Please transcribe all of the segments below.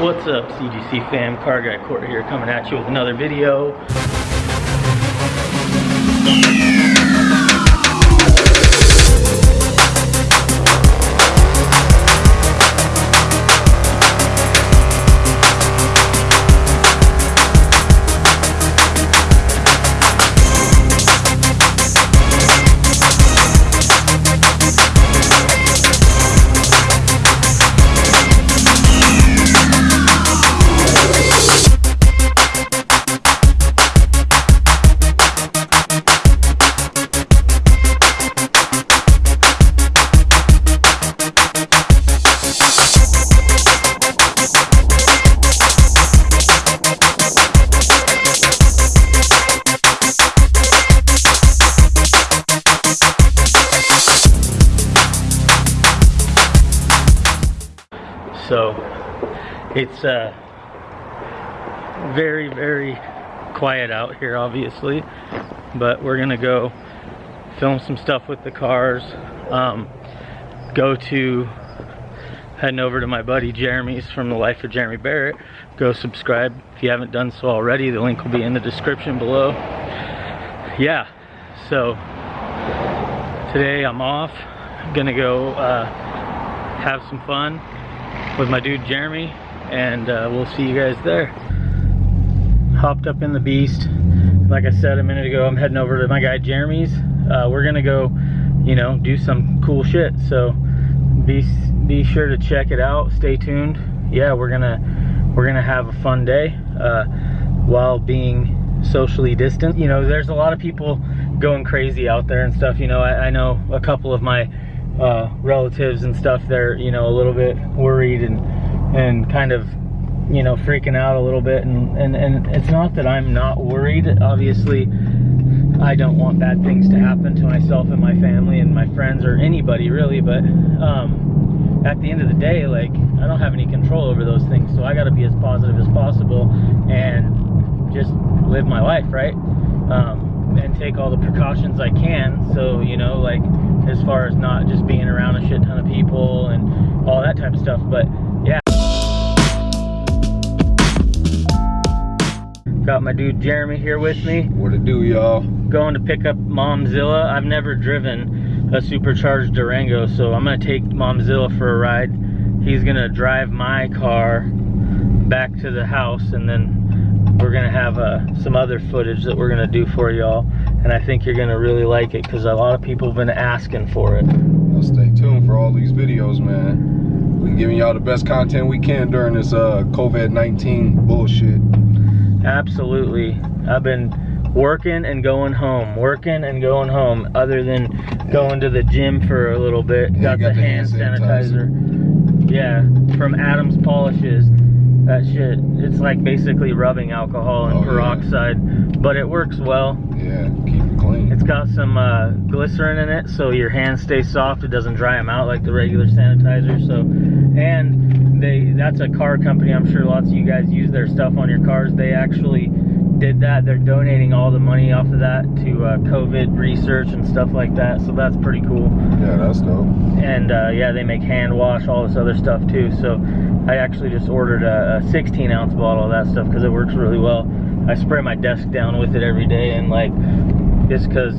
What's up CGC fam, Car Guy Court here coming at you with another video. It's uh, very, very quiet out here, obviously. But we're gonna go film some stuff with the cars. Um, go to heading over to my buddy Jeremy's from the Life of Jeremy Barrett. Go subscribe if you haven't done so already. The link will be in the description below. Yeah, so today I'm off. gonna go uh, have some fun with my dude Jeremy and uh, we'll see you guys there. Hopped up in the Beast. Like I said a minute ago, I'm heading over to my guy Jeremy's. Uh, we're gonna go, you know, do some cool shit. So be be sure to check it out. Stay tuned. Yeah, we're gonna we're gonna have a fun day uh, while being socially distant. You know, there's a lot of people going crazy out there and stuff. You know, I, I know a couple of my uh, relatives and stuff, they're you know a little bit worried and and kind of you know freaking out a little bit. And and and it's not that I'm not worried. Obviously, I don't want bad things to happen to myself and my family and my friends or anybody really. But um, at the end of the day, like I don't have any control over those things, so I got to be as positive as possible and just live my life, right? Um, and take all the precautions I can. So, you know, like as far as not just being around a shit ton of people and all that type of stuff. But Got my dude Jeremy here with me. What it do, y'all? Going to pick up Momzilla. I've never driven a supercharged Durango, so I'm gonna take Momzilla for a ride. He's gonna drive my car back to the house and then we're gonna have uh, some other footage that we're gonna do for y'all and I think you're gonna really like it because a lot of people have been asking for it. Well, stay tuned for all these videos, man. We're giving y'all the best content we can during this uh, COVID-19 bullshit. Absolutely. I've been working and going home, working and going home, other than going to the gym for a little bit. Yeah, got, got the, the hand hand sanitizer. sanitizer. Yeah, from Adams Polishes. That shit, it's like basically rubbing alcohol and Oh, yeah. peroxide, but it works well. Yeah, keep it clean. It's got some uh, glycerin in it, so your hands stay soft. It doesn't dry them out like the regular sanitizer. So, and they that's a car company. I'm sure lots of you guys use their stuff on your cars. They actually did that. They're donating all the money off of that to uh, COVID research and stuff like that. So that's pretty cool. yeah, that's dope. And uh, yeah, they make hand wash, all this other stuff too. So I actually just ordered a, a 16 ounce bottle of that stuff because it works really well. I spray my desk down with it every day, and like just because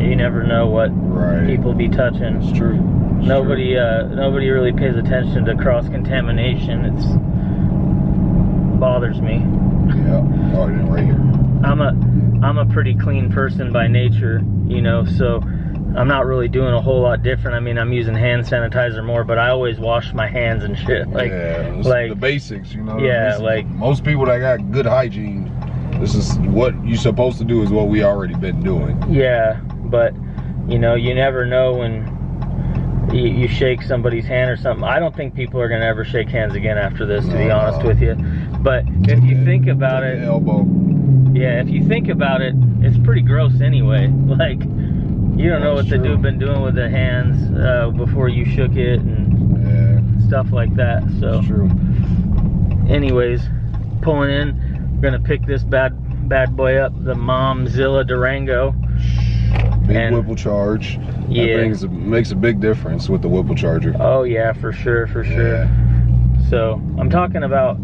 you never know what Right. people be touching. It's true. It's Nobody, uh, nobody really pays attention to cross contamination. It's bothers me. Yeah. Oh, right here. I'm a, I'm a pretty clean person by nature, you know, so I'm not really doing a whole lot different. I mean, I'm using hand sanitizer more, but I always wash my hands and shit. Like, yeah, like the basics, you know. Yeah, like- most people that got good hygiene, this is what you're supposed to do. Is what we already been doing. Yeah, but you know, you never know when you, you shake somebody's hand or something. I don't think people are gonna ever shake hands again after this, to be No. honest with you. But if you think about it, elbow. yeah, if you think about it, it's pretty gross anyway. Like, you don't know what That's the true. dude been doing with the hands uh, before you shook it and Yeah, stuff like that. So, true. anyways, pulling in, we're gonna pick this bad bad boy up, the Momzilla Durango. Big And- Whipple charge. Yeah. That makes a big difference with the Whipple charger. Oh yeah, for sure, for sure. Yeah. So I'm talking about,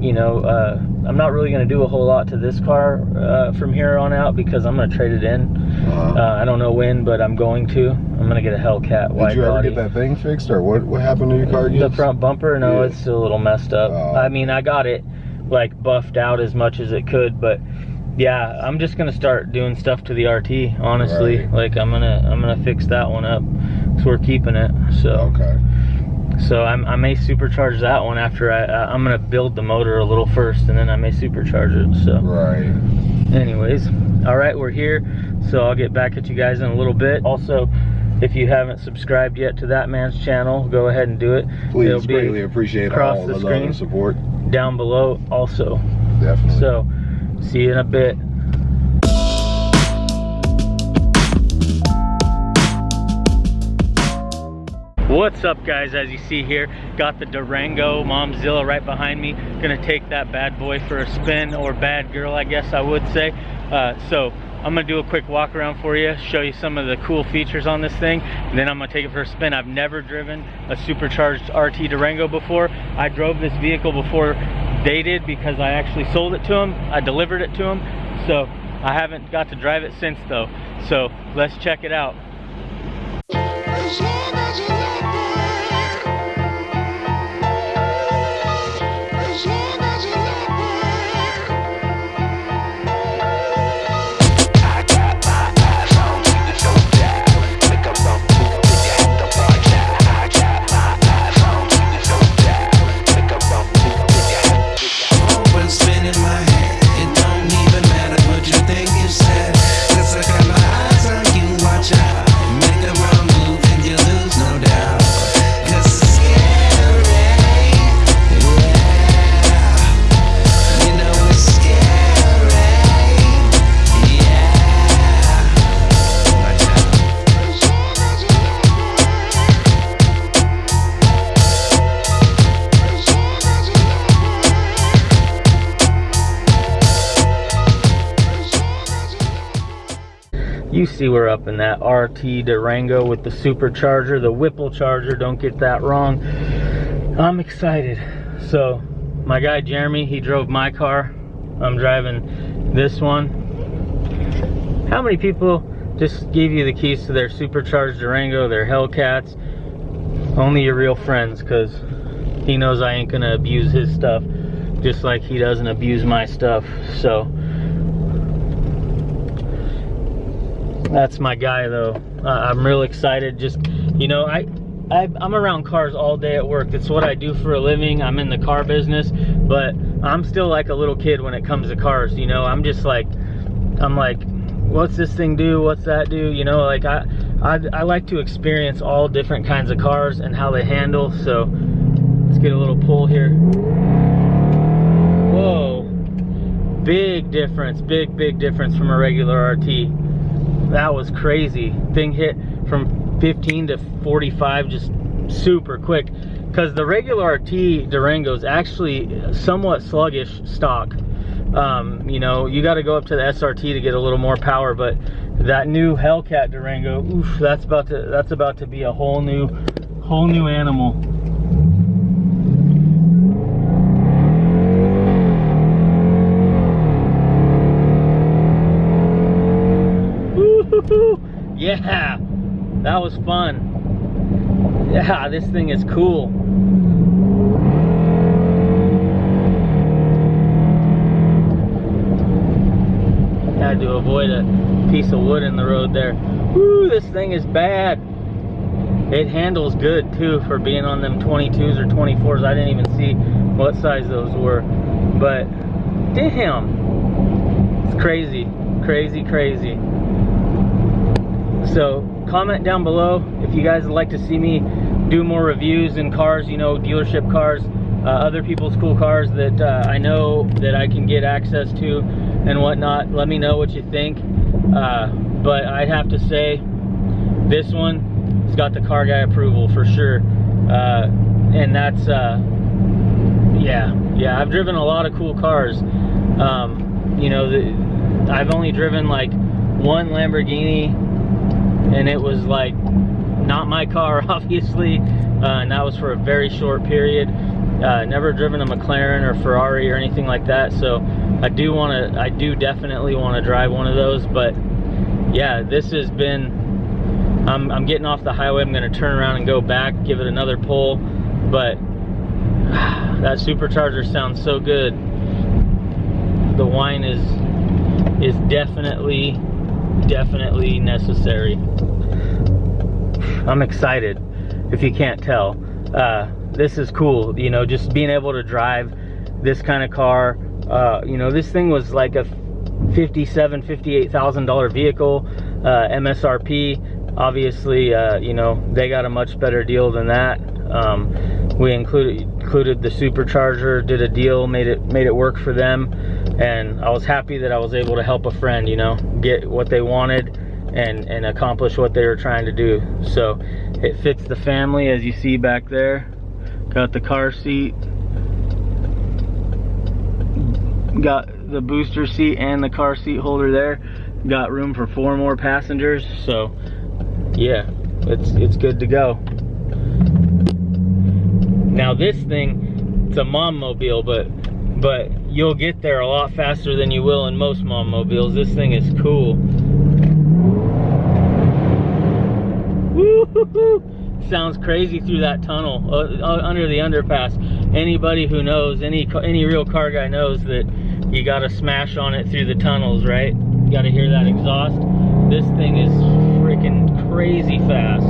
you know, uh, I'm not really going to do a whole lot to this car uh, from here on out because I'm to trade it in. Uh-huh. Uh, I don't know when, but I'm going to. I'm going to get a Hellcat Did you ever body. get that thing fixed, or what? What happened to your car? The front bumper, no, Yeah. it's still a little messed up. Oh. I mean, I got it like buffed out as much as it could, but yeah, I'm just gonna start doing stuff to the RT. Honestly, Right. like I'm gonna I'm gonna fix that one up. So we're keeping it. So Okay. so I'm, I may supercharge that one after I I- I'm gonna build the motor a little first, and then I may supercharge it. So Right. anyways all right we're here so i'll get back at you guys in a little bit also if you haven't subscribed yet to that man's channel go ahead and do it Please It'll be greatly appreciate across all the the love screen. and support. Down below also Definitely. so see you in a bit What's up guys, as you see here, got the Durango Momzilla right behind me. Gonna take that bad boy for a spin, or bad girl I guess I would say. Uh, so I'm gonna do a quick walk around for you, show you some of the cool features on this thing, and then I'm gonna take it for a spin. I've never driven a supercharged RT Durango before. I drove this vehicle before they did because I actually sold it to them. I delivered it to them. So I haven't got to drive it since though. So let's check it out. See we're up in that RT Durango with the supercharger, the Whipple charger, don't get that wrong. I'm excited. So, my guy Jeremy, he drove my car. I'm driving this one. How many people just gave you the keys to their supercharged Durango, their Hellcats? Only your real friends, because he knows I ain't gonna abuse his stuff, just like he doesn't abuse my stuff. So, That's my guy though. Uh, I'm real excited. Just, you know, I, I, I'm around cars all day at work. That's what I do for a living. I'm in the car business, but I'm still like a little kid when it comes to cars. You know, I'm just like, I'm like, what's this thing do? What's that do? You know, like I, I, I like to experience all different kinds of cars and how they handle. So let's get a little pull here. Whoa, big difference, big, big difference from a regular RT that was crazy. Thing hit from 15 to 45 just super quick. Because the regular rt durango is actually somewhat sluggish stock. Um, you know you got to go up to the srt to get a little more power but that new hellcat durango oof that's about to that's about to be a whole new whole new animal Yeah, that was fun. Yeah, this thing is cool. Had to avoid a piece of wood in the road there. Woo, this thing is bad. It handles good too for being on them 22s or 24s. I didn't even see what size those were. But damn, it's crazy, crazy, crazy. So comment down below if you guys would like to see me do more reviews in cars, you know, dealership cars, uh, other people's cool cars that uh, I know that I can get access to and whatnot. Let me know what you think. Uh, but I'd have to say this one has got the car guy approval for sure. Uh, and that's, uh, yeah, yeah, I've driven a lot of cool cars. Um, you know, the, I've only driven like one Lamborghini and it was like not my car obviously uh, and that was for a very short period Uh, never driven a McLaren or Ferrari or anything like that, so I do want to. I do definitely want to drive one of those. But yeah, this has been. I'm, I'm getting off the highway. I'm going to turn around and go back, give it another pull. But that supercharger sounds so good. The whine is is definitely definitely necessary. I'm excited, if you can't tell. Uh, this is cool, you know, just being able to drive this kind of car. Uh, you know, this thing was like a 57, 58,000 dollar vehicle, uh, MSRP. Obviously, uh, you know, they got a much better deal than that. Um, we included included the supercharger, did a deal, made it made it work for them, and I was happy that I was able to help a friend, you know, get what they wanted and and accomplish what they were trying to do. So it fits the family as you see back there. Got the car seat, got the booster seat and the car seat holder there. Got room for four more passengers, so yeah, it's it's good to go. Now this thing, it's a mom mobile, but but you'll get there a lot faster than you will in most mom mobiles. This thing is cool. Sounds crazy through that tunnel uh, uh, under the underpass. Anybody who knows, any any real car guy knows that you got to smash on it through the tunnels, right? You got to hear that exhaust. This thing is freaking crazy fast.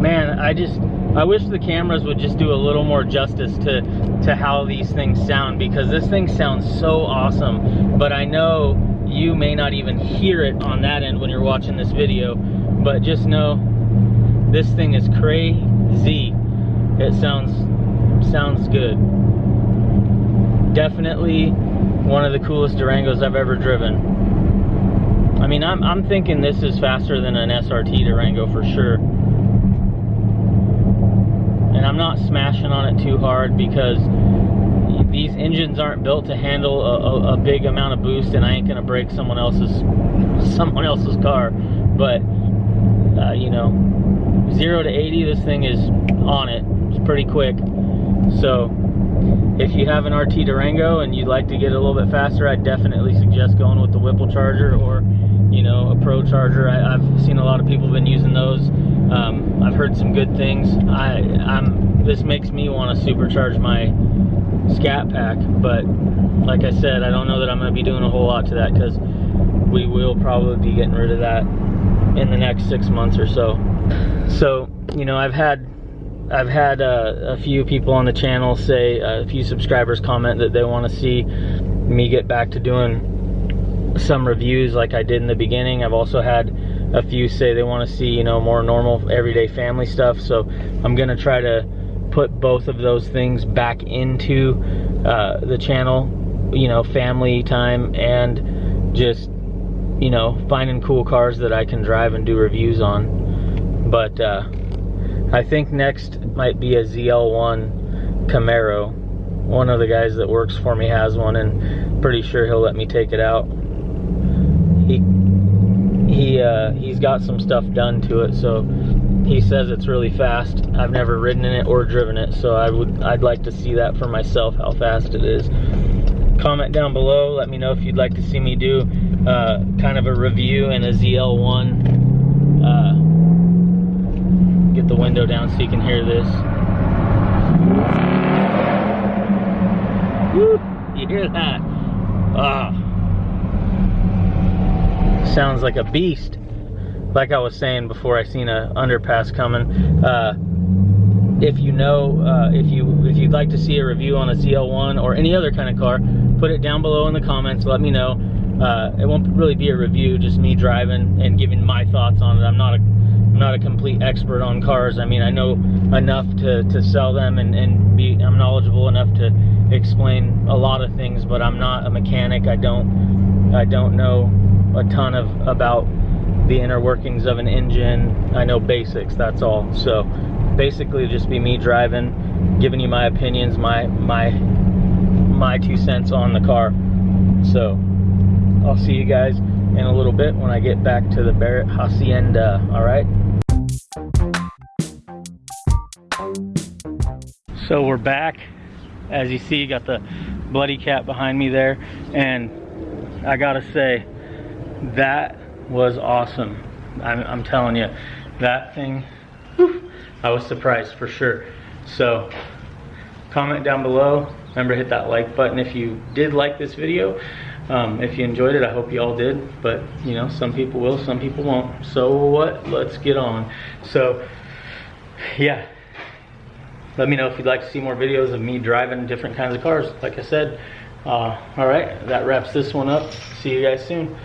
Man, I just I wish the cameras would just do a little more justice to to how these things sound because this thing sounds so awesome. But I know you may not even hear it on that end when you're watching this video, but just know this thing is crazy. It sounds sounds good. Definitely one of the coolest Durangos I've ever driven. I mean, I'm, I'm thinking this is faster than an SRT Durango for sure. I'm not smashing on it too hard because these engines aren't built to handle a, a, a, big amount of boost and I ain't gonna break someone else's someone else's car. But uh, you know 0 to 80 this thing is on it. It's pretty quick. So if you have an RT Durango and you'd like to get a little bit faster I definitely suggest going with the Whipple charger or you know a Pro charger. I, have seen a lot of people been using those. Um, I've heard some good things. I I'm this makes me want to supercharge my scat pack but like I said I don't know that I'm going to be doing a whole lot to that because we will probably be getting rid of that in the next six months or so. So you know I've had I've had uh, a few people on the channel say uh, a few subscribers comment that they want to see me get back to doing some reviews like I did in the beginning. I've also had a few say they want to see you know more normal everyday family stuff. So I'm gonna try to put both of those things back into uh, the channel you know family time and just you know finding cool cars that I can drive and do reviews on. But uh, I think next might be a ZL1 Camaro. One of the guys that works for me has one and pretty sure he'll let me take it out he uh, he's got some stuff done to it so he says it's really fast. I've never ridden in it or driven it, so I would I'd like to see that for myself how fast it is. Comment down below. Let me know if you'd like to see me do uh, kind of a review in a ZL1. Uh, get the window down so you can hear this. Woo, you hear that? Ah, sounds like a beast like I was saying before I seen a underpass coming, uh, if you know, uh, if you if you'd like to see a review on a ZL1 or any other kind of car, put it down below in the comments. Let me know. Uh, it won't really be a review, just me driving and giving my thoughts on it. I'm not a I'm not a complete expert on cars. I mean, I know enough to, to sell them and, and be I'm knowledgeable enough to explain a lot of things, but I'm not a mechanic. I don't I don't know a ton of about the inner workings of an engine. I know basics, that's all. So basically just be me driving, giving you my opinions, my my my two cents on the car. So I'll see you guys in a little bit when I get back to the Barrett Hacienda, all right? So we're back. As you see, got the bloody cat behind me there. And I gotta say, that was awesome. I'm, I'm telling you, that thing, whew, I was surprised for sure. So, comment down below. Remember, hit that like button if you did like this video. Um, if you enjoyed it, I hope you all did. But, you know, some people will, some people won't. So what? Let's get on. So, yeah. Let me know if you'd like to see more videos of me driving different kinds of cars. Like I said, uh, all right, that wraps this one up. See you guys soon.